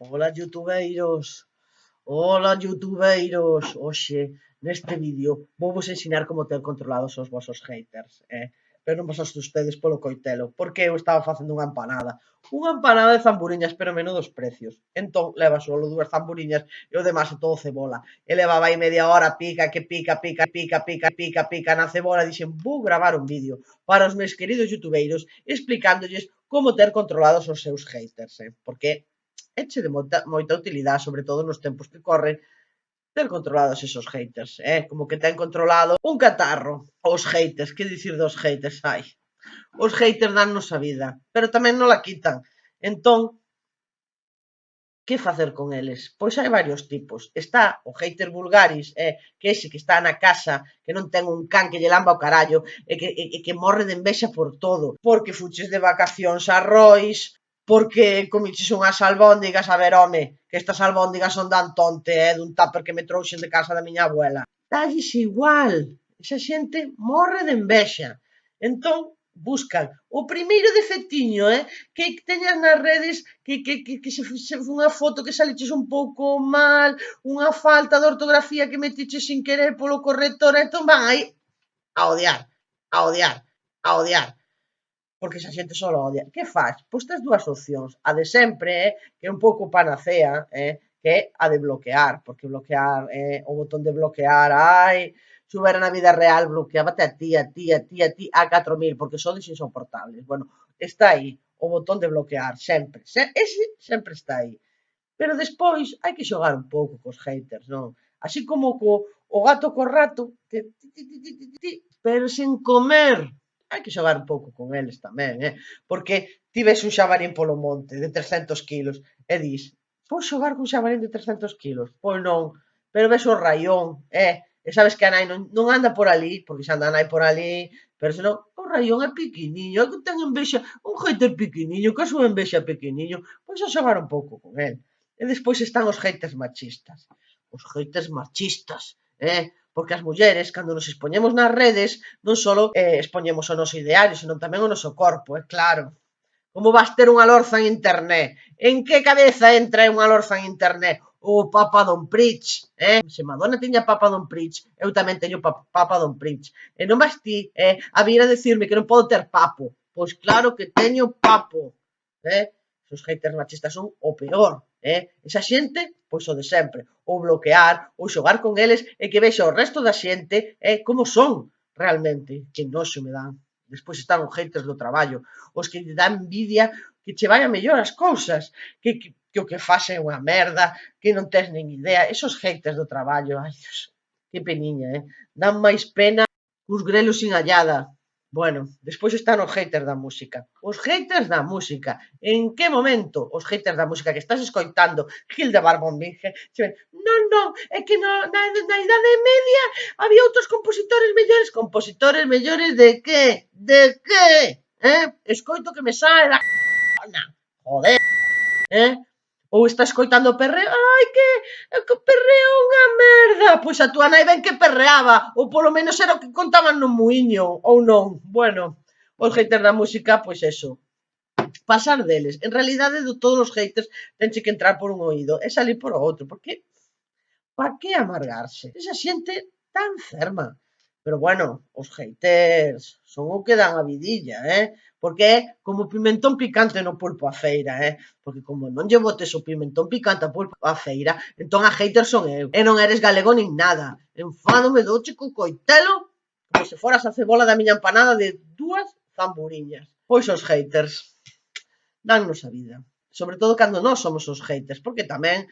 Ola youtubeiros, ola youtubeiros, hoxe neste vídeo vouvos ensinar como ter controlados os vosos haters, eh? pero non vos asustedes polo coitelo, porque eu estaba facendo unha empanada, unha empanada de zamburiñas, pero menos dos precios. Entón, leva solo dúas zamburiñas e o demás todo cebola. E levaba aí media hora, pica, que pica, pica, pica, pica, pica, pica na cebola, dixen, vou gravar un vídeo para os meus queridos youtubeiros explicándolles como ter controlados os seus haters, eh? porque éche de moita, moita utilidade, sobre todo nos tempos que corren, ter controlados esos haters, eh? como que ten controlado un catarro, os haters, que dicir dos haters, hai. Os haters dannos a vida, pero tamén non la quitan. Entón, que facer con eles? Pois hai varios tipos. Está o hater vulgaris, eh, que ese que está na casa, que non ten un can que lle lamba o carallo, e que, e, e que morre de envexa por todo, porque fuches de vacacións a Rois, porque comiches unhas albóndigas, a ver, home, que estas albóndigas son dan tonte, eh, dun tupper que me trouxen de casa da miña abuela. Dalles igual, esa xente morre de envexa. Entón, buscan o primeiro defectiño, eh, que teñas nas redes que, que, que, que se, se unha foto que saliches un pouco mal, unha falta de ortografía que metiches sin querer polo corrector, entón van aí a odiar, a odiar, a odiar porque esa xente só odia. Que faz? Pois tes dúas opcións. A de sempre, eh, que é un pouco panacea, eh, que é a de bloquear, porque bloquear, eh, o botón de bloquear, ai, xuber na vida real, bloqueabate a ti, a ti, a ti, a ti, a 4.000, porque sodes insoportables. Bueno, está aí, o botón de bloquear, sempre. Se, ese sempre está aí. Pero despois hai que xogar un pouco cos haters, non? Así como co, o gato co rato, que, ti, ti, ti, ti, ti, ti, pero sen comer hai que xogar un pouco con eles tamén, eh? porque ti ves un xabarín polo monte de 300 kilos e dis, vou xogar cun xabarín de 300 kilos? Pois non, pero ves o raión, eh? e sabes que a nai non, non anda por ali, porque xa anda a nai por ali, pero senón o raión é pequeniño, é que ten envexa, un hater pequeniño, que a súa envexa pequeniño, pois a xogar un pouco con el. E despois están os haters machistas. Os haters machistas, eh? porque as mulleres, cando nos expoñemos nas redes, non só eh, expoñemos o noso ideario, senón tamén o noso corpo, é eh, claro. Como vas ter unha lorza en internet? En que cabeza entra unha lorza en internet? O Papa Don Pritch, eh? Se Madonna tiña Papa Don Pritch, eu tamén teño pa Papa Don Pritch. E non vas ti eh, a vir a decirme que non podo ter papo. Pois claro que teño papo, eh? os haters machistas son o peor, eh? Esa xente, pois o de sempre, ou bloquear, ou xogar con eles e que vexa o resto da xente eh, como son realmente, que noxo me dan. Despois están os haters do traballo, os que te dan envidia que che vayan mellor as cousas, que, que, que o que faz é unha merda, que non tens nin idea, esos haters do traballo, ai, Dios, que peniña, eh? Dan máis pena os grelos sin hallada, Bueno, despois están os haters da música. Os haters da música. En que momento os haters da música que estás escoitando Hilda Barbón Vinge non, non, é que no, na, na idade media había outros compositores mellores. Compositores mellores de que? De que? Eh? Escoito que me sae da... Joder. Eh? Ou está escoitando o perreo. Ai, que... Eh, que perreo Ah, pois a túa nai ben que perreaba, ou polo menos era o que contaban no muiño, ou non. Bueno, os haters da música, pois eso. Pasar deles. En realidade, de todos os haters, tenche que entrar por un oído e salir por outro, porque pa que amargarse? Esa xente tan enferma. Pero bueno, os haters son o que dan a vidilla, eh? Porque é como pimentón picante no pulpo a feira, eh? Porque como non lle botes o pimentón picante a pulpo a feira, entón a haters son eu. E non eres galego nin nada. Enfádome do chico coitelo como se foras a cebola da miña empanada de dúas zamburiñas. Pois os haters dannos a vida. Sobre todo cando nós somos os haters, porque tamén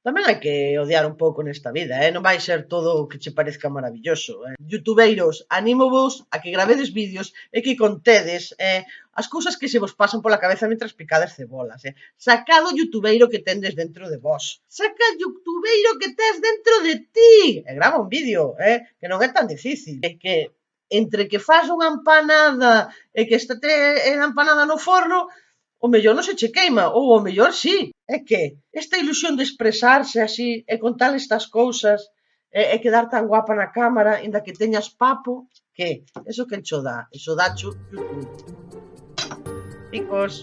Tamén hai que odiar un pouco nesta vida, eh? non vai ser todo o que che parezca maravilloso. Eh? Youtubeiros, anímovos a que gravedes vídeos e que contedes eh, as cousas que se vos pasan pola cabeza mentras picades cebolas. Eh? Sacado o youtubeiro que tendes dentro de vos. Saca o youtubeiro que tes dentro de ti. E grava un vídeo, eh? que non é tan difícil. É que entre que faz unha empanada e que está a eh, empanada no forno, o mellor non se che queima, ou o mellor sí é que esta ilusión de expresarse así e contar estas cousas e, e quedar tan guapa na cámara, inda que teñas papo, que eso que encho dá, eso dá YouTube. Chicos.